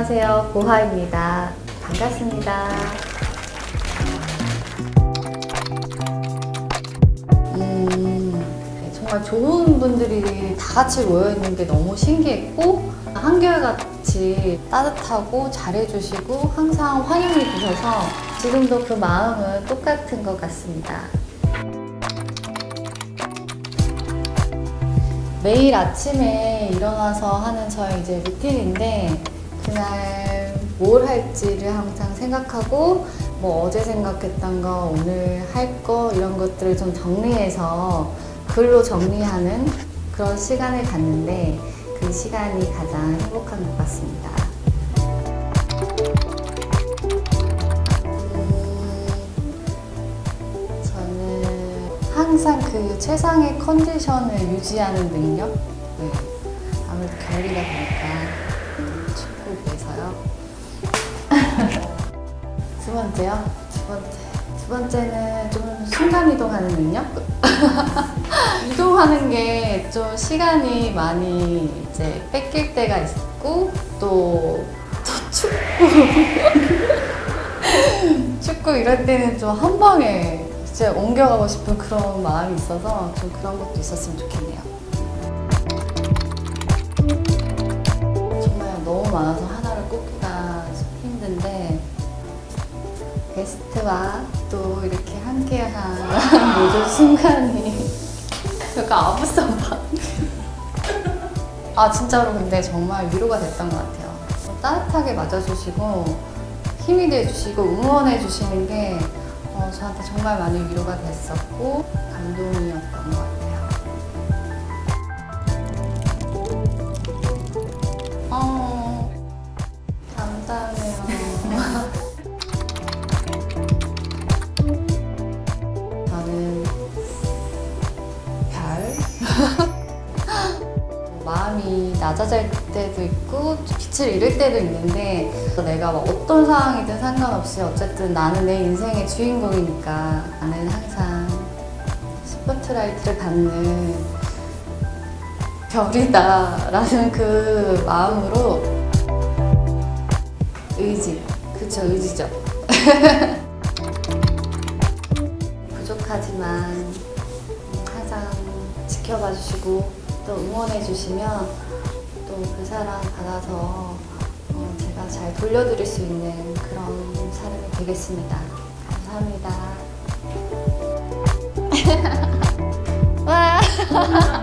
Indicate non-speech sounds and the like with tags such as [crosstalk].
안녕하세요. 보하입니다. 반갑습니다. 음, 정말 좋은 분들이 다 같이 모여있는 게 너무 신기했고 한결같이 따뜻하고 잘해주시고 항상 환영해 주셔서 지금도 그 마음은 똑같은 것 같습니다. 매일 아침에 일어나서 하는 저의 이제 루틴인데 그날 뭘 할지를 항상 생각하고 뭐 어제 생각했던 거 오늘 할 거 이런 것들을 좀 정리해서 글로 정리하는 그런 시간을 갖는데 그 시간이 가장 행복한 것 같습니다. 음, 저는 항상 그 최상의 컨디션을 유지하는 능력? 네. 아무래도 겨울이다 보니까 축구에서요. 두 번째요? 두 번째. 두 번째는 좀 순간 이동하는 능력? [laughs] 이동하는 게 좀 시간이 많이 이제 뺏길 때가 있고 또, 또 춥고 춥고 [laughs] 이럴 때는 좀 한 방에 이제 옮겨가고 싶은 그런 마음이 있어서 좀 그런 것도 있었으면 좋겠네요. 게스트와 또 이렇게 함께한 [laughs] 모든 순간이 약간 아부성 봐. 아 진짜로 근데 정말 위로가 됐던 것 같아요. 따뜻하게 맞아주시고 힘이 돼주시고 응원해 주시는 게 어, 저한테 정말 많이 위로가 됐었고 감동이었던 것 같아요. [laughs] 마음이 낮아질 때도 있고 빛을 잃을 때도 있는데 내가 막 어떤 상황이든 상관없이 어쨌든 나는 내 인생의 주인공이니까 나는 항상 스포트라이트를 받는 별이다 라는 그 마음으로 의지, 그쵸 의지죠. [laughs] 부족하지만 지켜봐 주시고 또 응원해 주시면 또 그 사랑 받아서 어, 제가 잘 돌려드릴 수 있는 그런 사람이 되겠습니다. 감사합니다. [laughs] 와. [laughs]